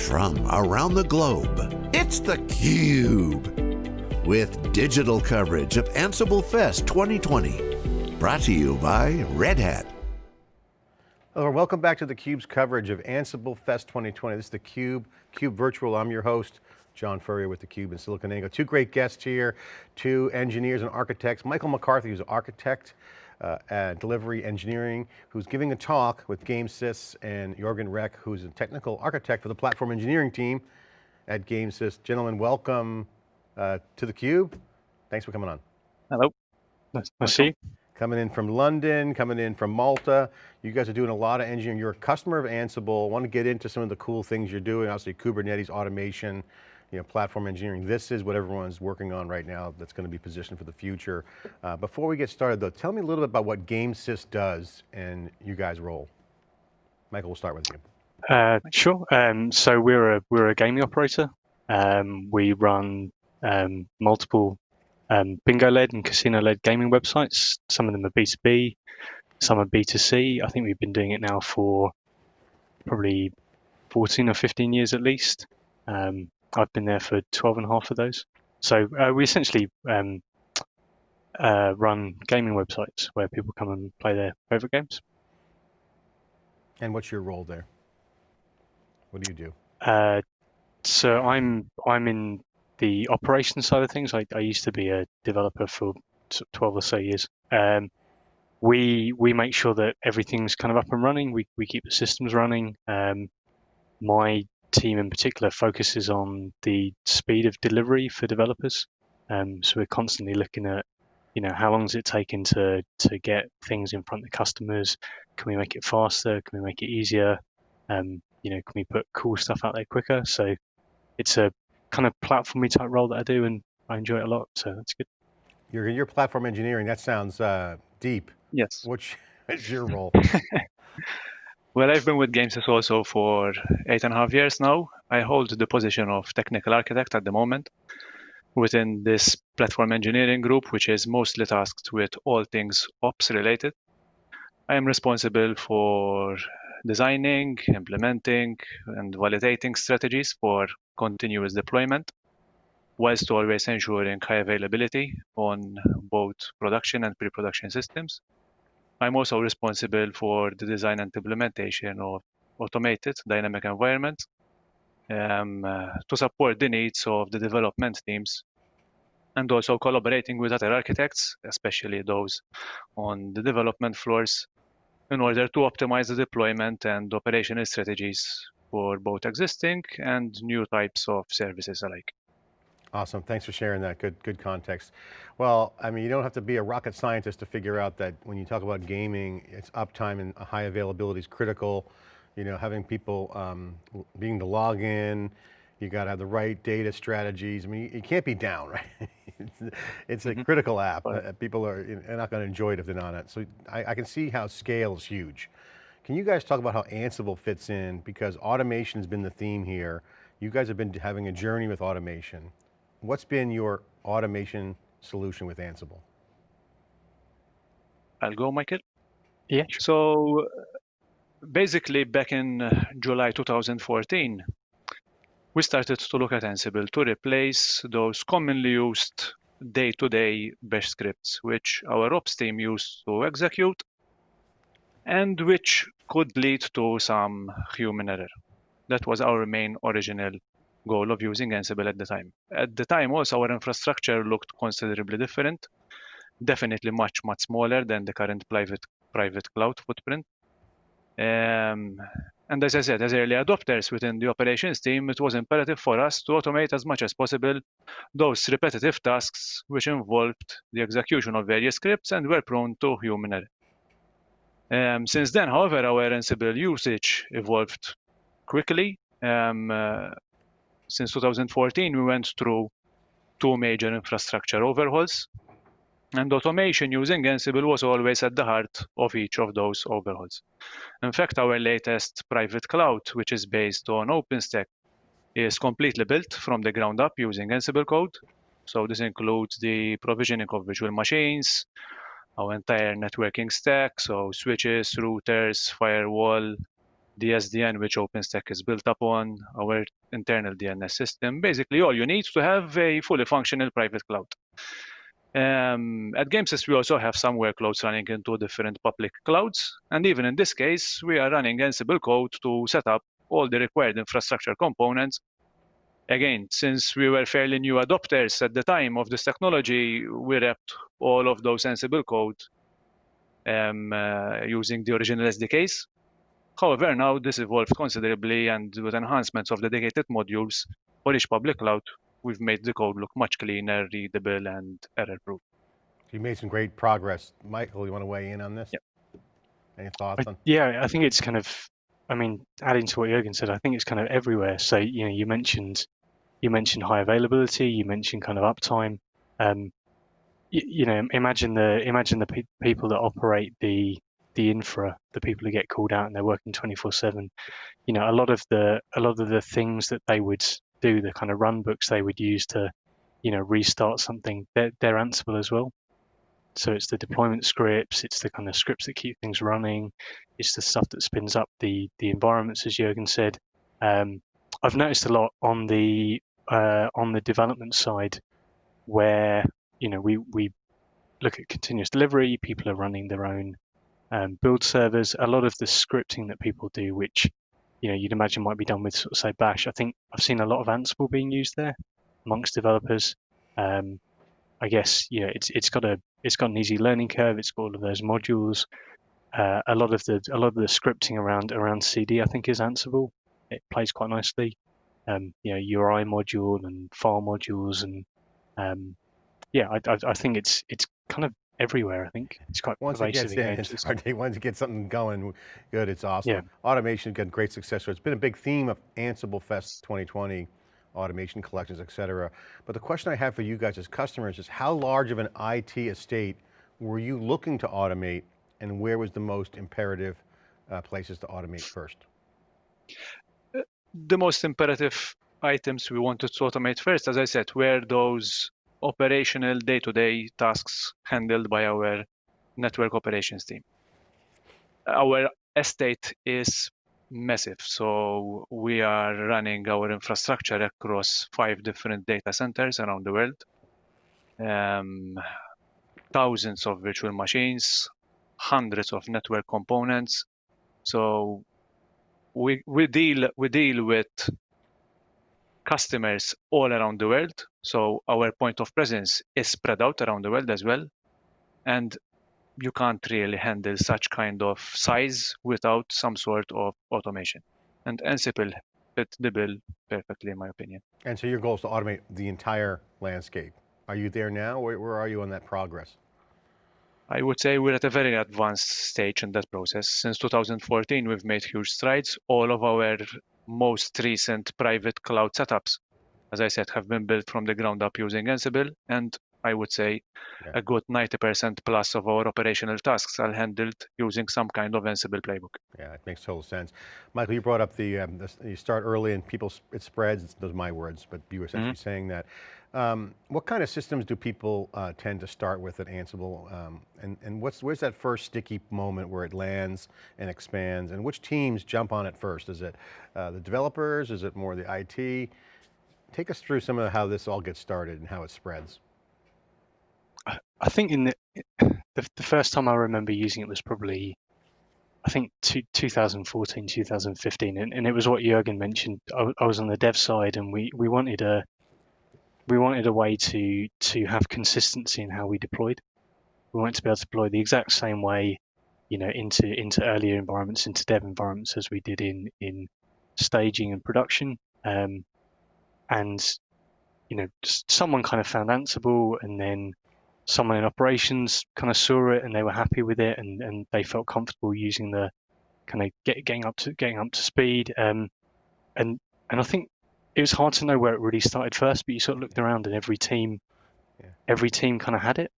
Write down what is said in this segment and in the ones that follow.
from around the globe. It's theCUBE, with digital coverage of Ansible Fest 2020. Brought to you by Red Hat. Hello, and welcome back to theCUBE's coverage of Ansible Fest 2020. This is theCUBE, CUBE Virtual. I'm your host, John Furrier with theCUBE in SiliconANGLE. Two great guests here, two engineers and architects. Michael McCarthy, who's an architect uh, at Delivery Engineering, who's giving a talk with GameSys, and Jorgen Reck, who's a technical architect for the platform engineering team at GameSys. Gentlemen, welcome uh, to theCUBE. Thanks for coming on. Hello, nice to see you. Coming in from London, coming in from Malta. You guys are doing a lot of engineering. You're a customer of Ansible. I want to get into some of the cool things you're doing, obviously Kubernetes automation, you know, platform engineering. This is what everyone's working on right now that's going to be positioned for the future. Uh, before we get started though, tell me a little bit about what GameSys does and you guys' role. Michael, we'll start with you. Uh, sure. Um, so we're a we're a gaming operator. Um, we run um, multiple um, bingo-led and casino-led gaming websites. Some of them are B2B, some are B2C. I think we've been doing it now for probably 14 or 15 years at least. Um, I've been there for 12 and a half of those. So uh, we essentially um, uh, run gaming websites where people come and play their favorite games. And what's your role there? What do you do? Uh, so I'm I'm in the operations side of things. I, I used to be a developer for 12 or so years. Um, we we make sure that everything's kind of up and running. We we keep the systems running. Um, my team in particular focuses on the speed of delivery for developers. Um, so we're constantly looking at, you know, how long is it taking to to get things in front of customers? Can we make it faster? Can we make it easier? Um, you know, can we put cool stuff out there quicker? So it's a kind of platformy type role that I do, and I enjoy it a lot. So that's good. You're your platform engineering. That sounds uh, deep. Yes. Which is your role? Well, I've been with GameSys also for eight and a half years now. I hold the position of technical architect at the moment within this platform engineering group, which is mostly tasked with all things ops related. I am responsible for designing, implementing, and validating strategies for continuous deployment, whilst always ensuring high availability on both production and pre-production systems. I'm also responsible for the design and implementation of automated dynamic environments um, uh, to support the needs of the development teams and also collaborating with other architects, especially those on the development floors, in order to optimize the deployment and operational strategies for both existing and new types of services alike. Awesome, thanks for sharing that, good, good context. Well, I mean, you don't have to be a rocket scientist to figure out that when you talk about gaming, it's uptime and high availability is critical. You know, having people um, being the login, you got to have the right data strategies. I mean, you can't be down, right? it's, a mm -hmm. critical app. People are not going to enjoy it if they're not on it. So I, I can see how scale is huge. Can you guys talk about how Ansible fits in? Because automation has been the theme here. You guys have been having a journey with automation. What's been your automation solution with Ansible? I'll go, Michael. Yeah. So basically back in uh, July 2014, we started to look at Ansible to replace those commonly used day-to-day bash scripts, which our ops team used to execute and which could lead to some human error. That was our main original goal of using Ansible at the time. At the time, also, our infrastructure looked considerably different, definitely much, much smaller than the current private, private cloud footprint. Um, and as I said, as early adopters within the operations team, it was imperative for us to automate as much as possible those repetitive tasks which involved the execution of various scripts and were prone to human error. Um, since then, however, our Ansible usage evolved quickly. Um, uh, since 2014, we went through two major infrastructure overhauls. And automation using Ansible was always at the heart of each of those overhauls. In fact, our latest private cloud, which is based on OpenStack, is completely built from the ground up using Ansible code. So this includes the provisioning of virtual machines, our entire networking stack, so switches, routers, firewall, the SDN which OpenStack is built upon, our internal DNS system. Basically, all you need to have a fully functional private cloud. Um, at Gamesys, we also have some workloads running into different public clouds. And even in this case, we are running Ansible code to set up all the required infrastructure components. Again, since we were fairly new adopters at the time of this technology, we wrapped all of those Ansible code um, uh, using the original SDKs. However, now this evolved considerably and with enhancements of the dedicated modules for each public cloud, we've made the code look much cleaner, readable, and error-proof. You made some great progress. Michael, you want to weigh in on this? Yep. Any thoughts I, on? yeah, I think it's kind of, I mean, adding to what Jürgen said, I think it's kind of everywhere. So, you know, you mentioned, you mentioned high availability, you mentioned kind of uptime. Um, you, you know, imagine the, imagine the pe people that operate the, the infra, the people who get called out and they're working 24 seven. You know, a lot of the, a lot of the things that they would do, the kind of run books they would use to, you know, restart something, they're, they're as well. So it's the deployment scripts, it's the kind of scripts that keep things running, it's the stuff that spins up the the environments, as Jürgen said. Um, I've noticed a lot on the uh, on the development side, where you know we we look at continuous delivery. People are running their own um, build servers. A lot of the scripting that people do, which you know you'd imagine might be done with sort of say Bash. I think I've seen a lot of Ansible being used there amongst developers. Um, I guess you know it's it's got a it's got an easy learning curve. It's got all of those modules. Uh, a lot of the a lot of the scripting around around CD I think is Ansible. It plays quite nicely. Um, you know URI module and file modules and um, yeah, I, I, I think it's it's kind of everywhere. I think it's quite once it gets in. in, it's hard to, once you get something going, good. It's awesome. Yeah. Automation got great success. So it's been a big theme of Ansible Fest 2020 automation collections, et cetera. But the question I have for you guys as customers is how large of an IT estate were you looking to automate and where was the most imperative uh, places to automate first? The most imperative items we wanted to automate first, as I said, were those operational day-to-day -day tasks handled by our network operations team. Our estate is massive. So we are running our infrastructure across five different data centers around the world. Um, thousands of virtual machines, hundreds of network components. So we we deal we deal with customers all around the world. So our point of presence is spread out around the world as well. And you can't really handle such kind of size without some sort of automation. And Ansible fit the bill perfectly, in my opinion. And so your goal is to automate the entire landscape. Are you there now? Where, where are you on that progress? I would say we're at a very advanced stage in that process. Since 2014, we've made huge strides. All of our most recent private cloud setups, as I said, have been built from the ground up using Ansible. And I would say yeah. a good 90% plus of our operational tasks are handled using some kind of Ansible playbook. Yeah, it makes total sense. Michael, you brought up the, um, the you start early and people, it spreads, those are my words, but you were essentially mm -hmm. saying that. Um, what kind of systems do people uh, tend to start with at Ansible? Um, and and what's, where's that first sticky moment where it lands and expands? And which teams jump on it first? Is it uh, the developers? Is it more the IT? Take us through some of how this all gets started and how it spreads. I think in the, the, the first time I remember using it was probably I think two, 2014, 2015, and, and it was what Jürgen mentioned. I, I, was on the dev side, and we, we wanted a we wanted a way to to have consistency in how we deployed. We wanted to be able to deploy the exact same way, you know, into into earlier environments, into dev environments as we did in in staging and production. Um, and you know, someone kind of found Ansible, and then someone in operations kind of saw it and they were happy with it and, and they felt comfortable using the kind of get, getting up to getting up to speed. Um, and and I think it was hard to know where it really started first, but you sort of looked around and every team, yeah. every team kind of had it.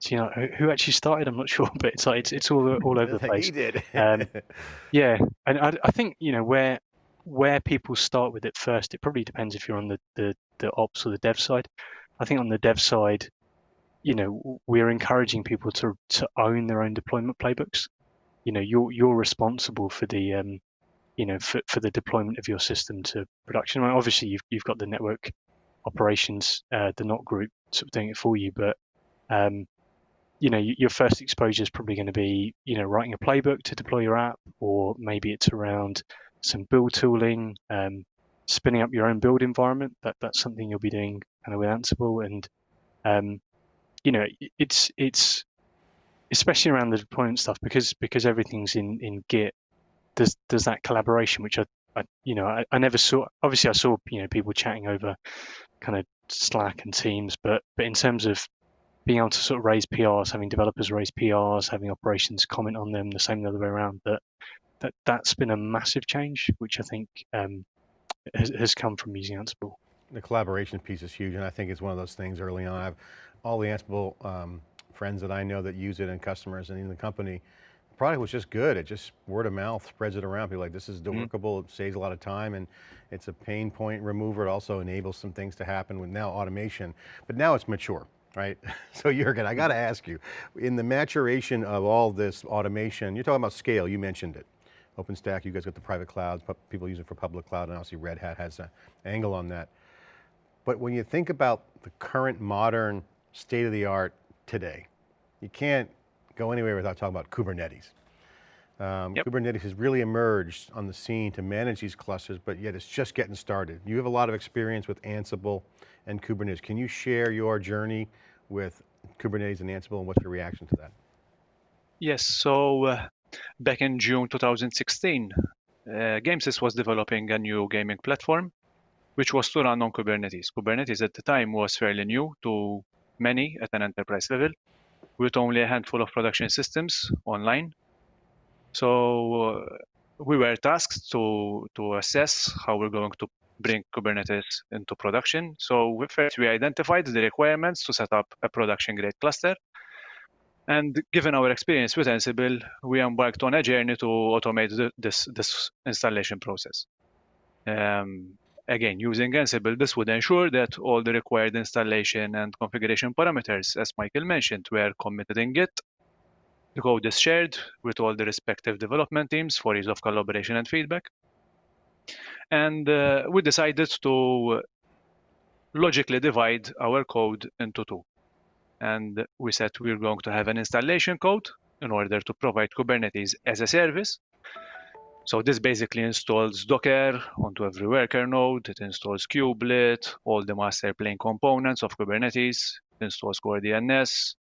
So you know who, who, actually started, I'm not sure, but it's like it's it's all all over the place. he did. um, yeah, and I, I think you know where where people start with it first. It probably depends if you're on the the, the ops or the dev side. I think on the dev side, you know, we're encouraging people to to own their own deployment playbooks. You know, you're you're responsible for the um, you know, for, for the deployment of your system to production. I mean, obviously, you've you've got the network operations, uh, the NOC group sort of doing it for you, but um, you know, your first exposure is probably going to be, you know, writing a playbook to deploy your app, or maybe it's around some build tooling, um, spinning up your own build environment. That that's something you'll be doing kind of with Ansible, and um, you know, it's it's especially around the deployment stuff because because everything's in in Git. There's there's that collaboration which I, I you know I, I never saw. Obviously, I saw you know people chatting over kind of Slack and Teams, but but in terms of being able to sort of raise PRs, having developers raise PRs, having operations comment on them, the same the other way around. That that that's been a massive change, which I think um, has, has come from using Ansible. The collaboration piece is huge, and I think it's one of those things early on. I've all the Ansible um, friends that I know that use it and customers and in the company, product was just good. It just word of mouth spreads it around. People like, this is mm-hmm. workable, mm -hmm. it saves a lot of time and it's a pain point remover. It also enables some things to happen with now automation, but now it's mature right? So Jurgen, I got to ask you, in the maturation of all this automation, you're talking about scale, you mentioned it. OpenStack, you guys got the private clouds, people use it for public cloud, and obviously Red Hat has an angle on that. But when you think about the current modern state of the art today, you can't go anywhere without talking about Kubernetes. Um, yep. Kubernetes has really emerged on the scene to manage these clusters, but yet it's just getting started. You have a lot of experience with Ansible and Kubernetes. Can you share your journey with Kubernetes and Ansible and what's your reaction to that? Yes, so uh, back in June 2016, uh, Gamesys was developing a new gaming platform, which was to run on Kubernetes. Kubernetes at the time was fairly new to many at an enterprise level, with only a handful of production systems online. So uh, we were tasked to, to assess how we're going to bring Kubernetes into production. So first we identified the requirements to set up a production grade cluster and given our experience with Ansible, we embarked on a journey to automate the, this, this installation process. Um, again, using Ansible, this would ensure that all the required installation and configuration parameters, as Michael mentioned, were committed in Git. The code is shared with all the respective development teams for ease of collaboration and feedback. And uh, we decided to logically divide our code into two and we said we're going to have an installation code in order to provide Kubernetes as a service. So this basically installs Docker onto every worker node. It installs kubelet, all the master plane components of Kubernetes, it installs Core DNS,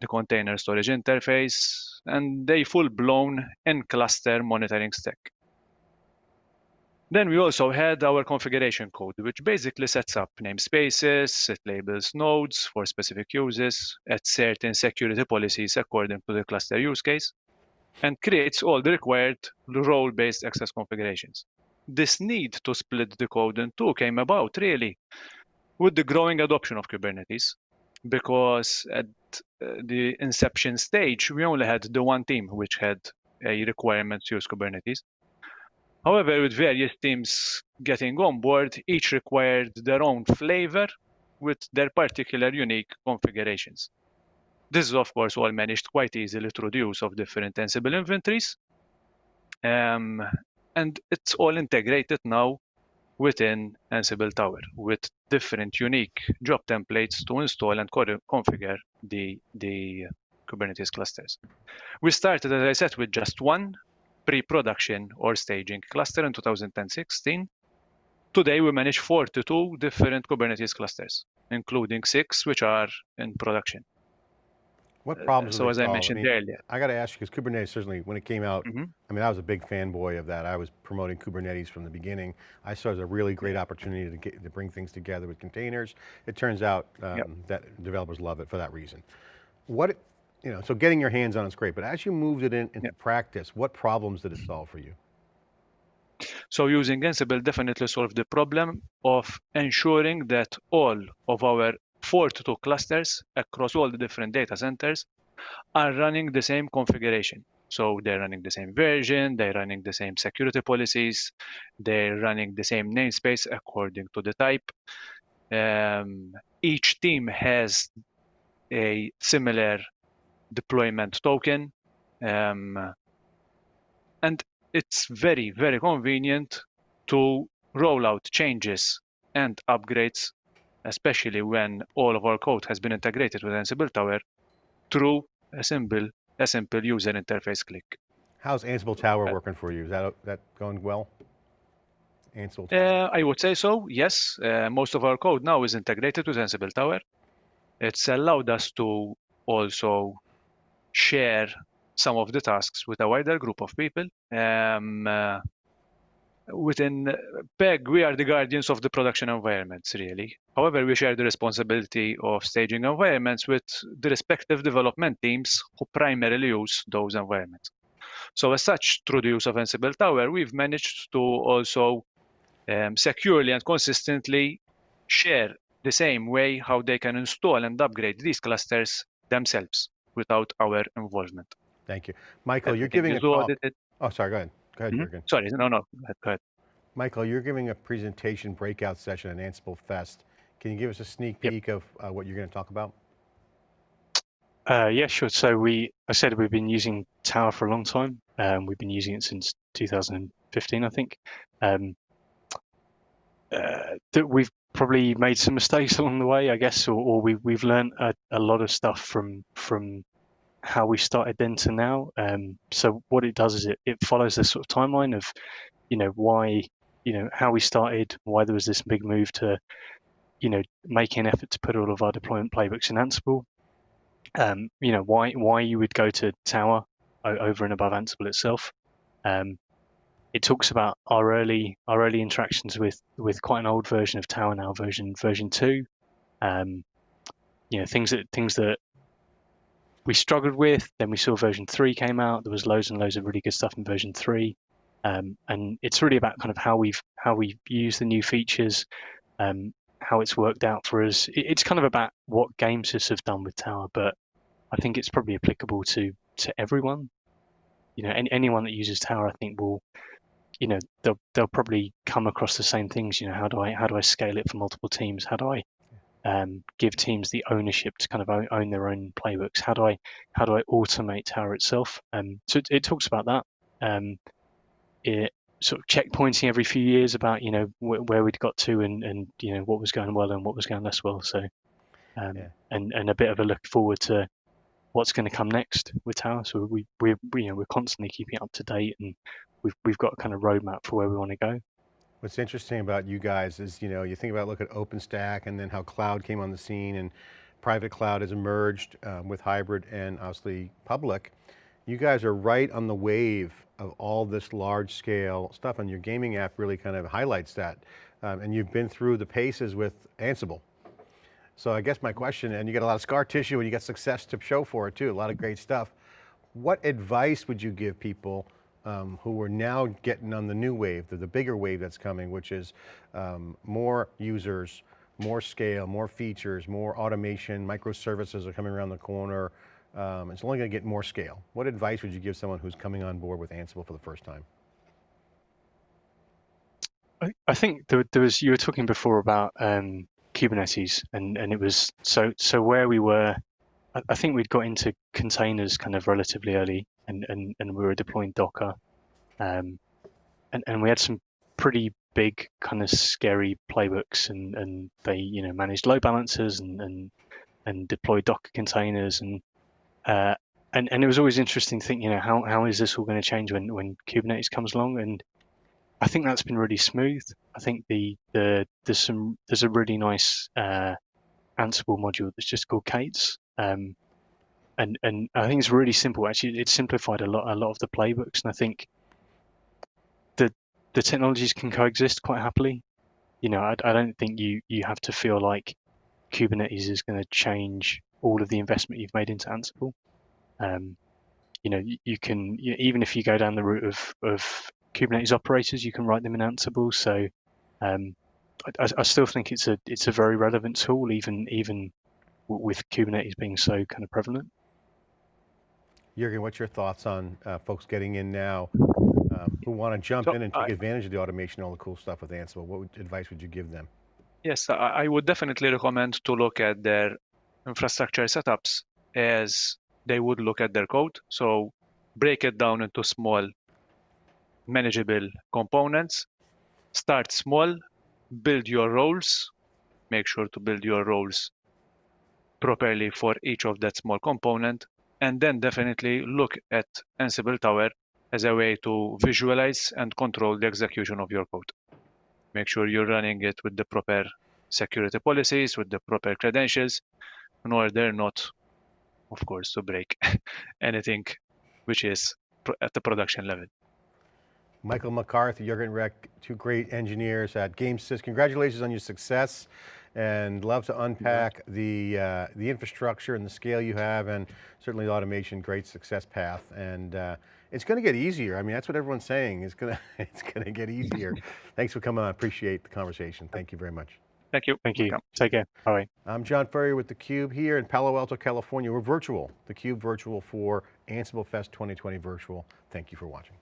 the container storage interface, and a full-blown in-cluster monitoring stack. Then we also had our configuration code, which basically sets up namespaces, it labels nodes for specific uses, adds certain security policies according to the cluster use case, and creates all the required role-based access configurations. This need to split the code in two came about really with the growing adoption of Kubernetes, because at uh, the inception stage, we only had the one team which had a requirement to use Kubernetes. However, with various teams getting on board, each required their own flavor with their particular unique configurations. This is, of course, all managed quite easily through the use of different Ansible inventories. Um, and it's all integrated now within Ansible Tower with different unique job templates to install and configure the, the Kubernetes clusters. We started, as I said, with just one pre-production or staging cluster in 2016. Today, we manage 42 different Kubernetes clusters, including six which are in production. What uh, problems? So as I mentioned I mean, earlier, I got to ask you because Kubernetes certainly, when it came out, mm -hmm. I mean, I was a big fanboy of that. I was promoting Kubernetes from the beginning. I saw it as a really great opportunity to get to bring things together with containers. It turns out um, yep. that developers love it for that reason. What you know, so getting your hands on it's great, but as you moved it in, into yeah. practice, what problems did it solve for you? So using Ansible definitely solved the problem of ensuring that all of our 42 clusters across all the different data centers are running the same configuration. So they're running the same version, they're running the same security policies, they're running the same namespace according to the type. Um, each team has a similar deployment token. Um, and it's very, very convenient to roll out changes and upgrades, especially when all of our code has been integrated with Ansible Tower through a simple, a simple user interface click. How's Ansible Tower Uh, working for you? Is that, that going well? Ansible Tower? Uh, I would say so, yes. Uh, most of our code now is integrated with Ansible Tower. It's allowed us to also share some of the tasks with a wider group of people. Um, uh, within PEG, we are the guardians of the production environments, really. However, we share the responsibility of staging environments with the respective development teams who primarily use those environments. So as such, through the use of Ansible Tower, we've managed to also um, securely and consistently share the same way how they can install and upgrade these clusters themselves without our involvement. Thank you. Michael, you're giving a talk. Oh, sorry, go ahead. Go ahead, Mhm. Jurgen. Sorry, no, no, go ahead, go ahead. Michael, you're giving a presentation breakout session at Ansible Fest. Can you give us a sneak Yep. peek of uh, what you're going to talk about? Uh, yeah, sure. So we, I said we've been using Tower for a long time. Um, we've been using it since 2015, I think. Um, uh, that we've probably made some mistakes along the way, I guess, or, or we, we've learned a, a lot of stuff from from how we started then to now. Um, so what it does is it, it follows this sort of timeline of, you know, why, you know, how we started, why there was this big move to, you know, making an effort to put all of our deployment playbooks in Ansible, um, you know why why you would go to Tower over and above Ansible itself. Um, it talks about our early our early interactions with with quite an old version of Tower now, version version two. Um, you know things that things that we struggled with. Then we saw version three came out. There was loads and loads of really good stuff in version three, um, and it's really about kind of how we've how we've used the new features, um, how it's worked out for us. It, it's kind of about what Gamesys have done with Tower, but I think it's probably applicable to to everyone. You know, any, anyone that uses Tower, I think will, you know, they'll they'll probably come across the same things. You know, how do I how do I scale it for multiple teams? How do I um, give teams the ownership to kind of own, own their own playbooks? How do I how do I automate Tower itself? Um, so it, it talks about that. Um, it sort of checkpointing every few years about you know wh- where we'd got to and and you know what was going well and what was going less well. So um, Yeah. and and a bit of a look forward to what's going to come next with Tower. So we we we you know we're constantly keeping it up to date and we've we've got a kind of roadmap for where we want to go. What's interesting about you guys is, you know, you think about look at OpenStack and then how cloud came on the scene and private cloud has emerged um, with hybrid and obviously public. You guys are right on the wave of all this large scale stuff and your gaming app really kind of highlights that. Um, and you've been through the paces with Ansible. So I guess my question, and you got a lot of scar tissue and you got success to show for it too, a lot of great stuff. What advice would you give people um, who are now getting on the new wave, the, the bigger wave that's coming, which is um, more users, more scale, more features, more automation, microservices are coming around the corner. Um, it's only going to get more scale. What advice would you give someone who's coming on board with Ansible for the first time? I, I think there, there was you were talking before about um, Kubernetes and and it was so so where we were. I, I think we'd got into containers kind of relatively early and and, and we were deploying Docker, um, and and we had some pretty big kind of scary playbooks and and they you know managed load balancers and and and deployed Docker containers and uh, and and it was always interesting to think you know how how is this all going to change when when Kubernetes comes along? And I think that's been really smooth. I think the the there's some there's a really nice uh, Ansible module that's just called k8s, um, and and I think it's really simple. Actually, it's simplified a lot a lot of the playbooks, and I think the the technologies can coexist quite happily. You know, I, I don't think you you have to feel like Kubernetes is going to change all of the investment you've made into Ansible. Um, you know, you, you can you, even if you go down the route of of Kubernetes operators, you can write them in Ansible. So um, I, I still think it's a it's a very relevant tool, even even with Kubernetes being so kind of prevalent. Jurgen, what's your thoughts on uh, folks getting in now um, who want to jump So in and take I- advantage of the automation, and all the cool stuff with Ansible? What would, advice would you give them? Yes, I, I would definitely recommend to look at their infrastructure setups as they would look at their code. So break it down into small manageable components. Start small, build your roles, make sure to build your roles properly for each of that small component, and then definitely look at Ansible Tower as a way to visualize and control the execution of your code. Make sure you're running it with the proper security policies, with the proper credentials, in order not, of course, to break anything which is at the production level. Michael McCarthy, Jürgen Reck, two great engineers at GameSys. Congratulations on your success and love to unpack the, uh, the infrastructure and the scale you have and certainly automation, great success path. And uh, it's going to get easier. I mean, that's what everyone's saying. It's going to, it's going to get easier. Thanks for coming on. I appreciate the conversation. Thank you very much. Thank you. Thank you. Welcome. Take care. Bye. I'm John Furrier with theCUBE here in Palo Alto, California. We're virtual, theCUBE virtual for Ansible Fest 2020 virtual. Thank you for watching.